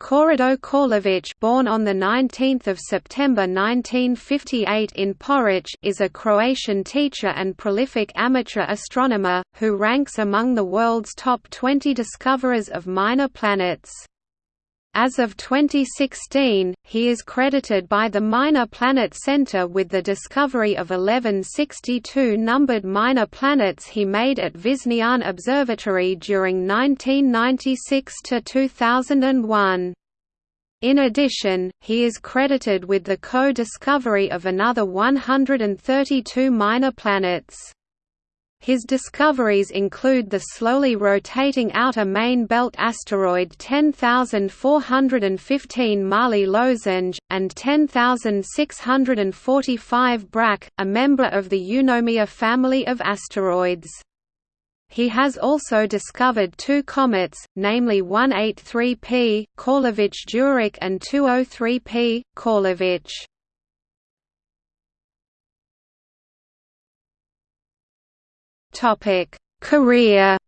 Korado Korlević born on 19 September 1958 in Poreč is a Croatian teacher and prolific amateur astronomer, who ranks among the world's top 20 discoverers of minor planets. As of 2016, he is credited by the Minor Planet Center with the discovery of 1162 numbered minor planets he made at Višnjan Observatory during 1996–2001. In addition, he is credited with the co-discovery of another 132 minor planets. His discoveries include the slowly rotating outer main belt asteroid 10415 Mali Lošinj, and 10645 Brač, a member of the Eunomia family of asteroids. He has also discovered two comets, namely 183P, Korlević-Jurić and 203P, Korlević. Career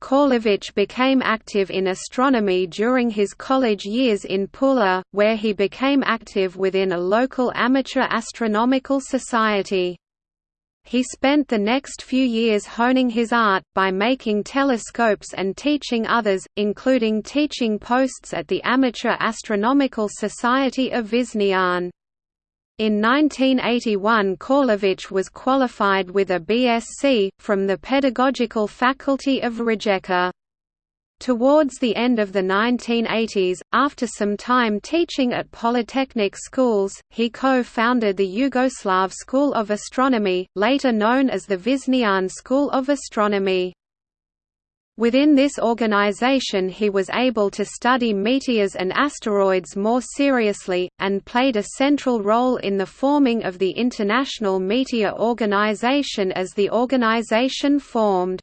Korlević became active in astronomy during his college years in Pula, where he became active within a local amateur astronomical society. He spent the next few years honing his art, by making telescopes and teaching others, including teaching posts at the Amateur Astronomical Society of Višnjan. In 1981 Korlević was qualified with a BSc, from the Pedagogical Faculty of Rijeka. Towards the end of the 1980s, after some time teaching at polytechnic schools, he co-founded the Yugoslav School of Astronomy, later known as the Višnjan School of Astronomy. Within this organization he was able to study meteors and asteroids more seriously, and played a central role in the forming of the International Meteor Organization as the organization formed.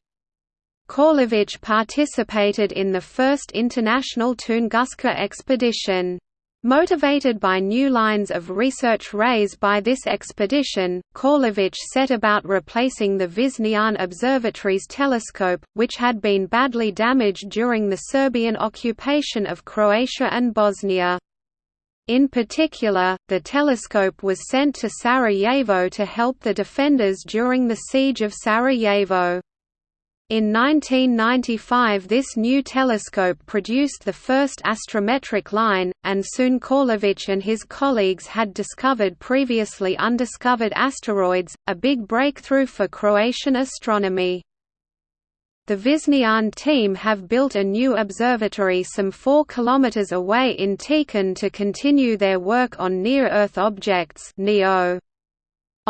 Korlević participated in the first international Tunguska expedition. Motivated by new lines of research raised by this expedition, Korlević set about replacing the Višnjan Observatory's telescope, which had been badly damaged during the Serbian occupation of Croatia and Bosnia. In particular, the telescope was sent to Sarajevo to help the defenders during the siege of Sarajevo. In 1995 this new telescope produced the first astrometric line, and soon Korlević and his colleagues had discovered previously undiscovered asteroids, a big breakthrough for Croatian astronomy. The Višnjan team have built a new observatory some 4 km away in Tičan to continue their work on near-Earth objects NEO.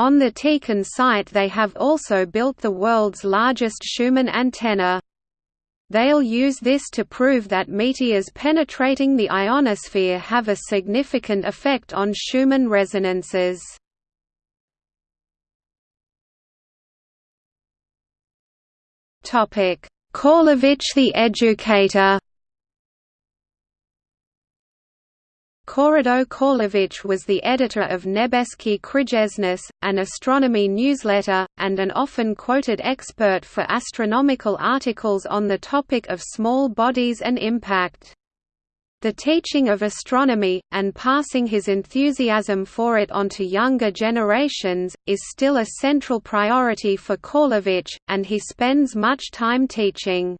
On the Tičan site they have also built the world's largest Schumann antenna. They'll use this to prove that meteors penetrating the ionosphere have a significant effect on Schumann resonances. Korlević the educator Korado Korlević was the editor of Nebeski Krijesnik, an astronomy newsletter, and an often quoted expert for astronomical articles on the topic of small bodies and impact. The teaching of astronomy, and passing his enthusiasm for it onto younger generations, is still a central priority for Korlević, and he spends much time teaching.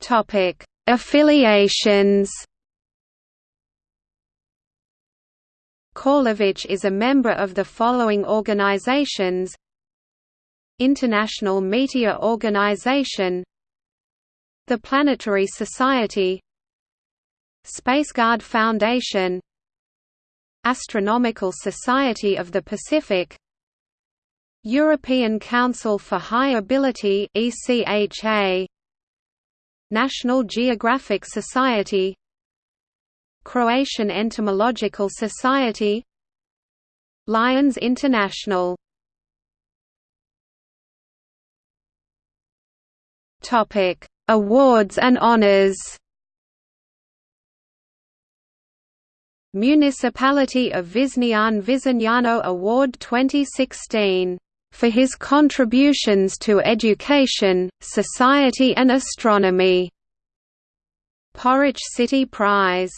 Topic: Affiliations. Korlević is a member of the following organizations: International Meteor Organization, the Planetary Society, Spaceguard Foundation, Astronomical Society of the Pacific, European Council for High Ability (ECHA), National Geographic Society Croatian Entomological Society Lions International Topic: Awards and honors. Municipality of Višnjan Visignano Award 2016 for his contributions to education, society and astronomy. Poreč City Prize,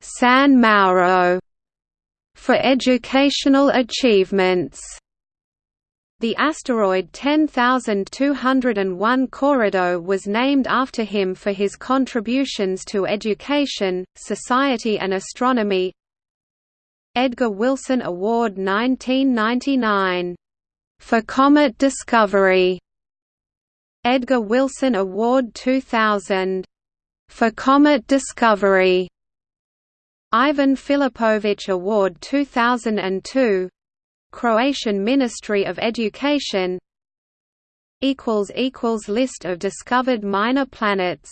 San Mauro, for educational achievements. The asteroid 10201 Korado was named after him for his contributions to education, society and astronomy. Edgar Wilson Award 1999. For comet discovery. Edgar Wilson Award 2000. For comet discovery. Ivan Filipović Award 2002 Croatian Ministry of Education equals equals List of discovered minor planets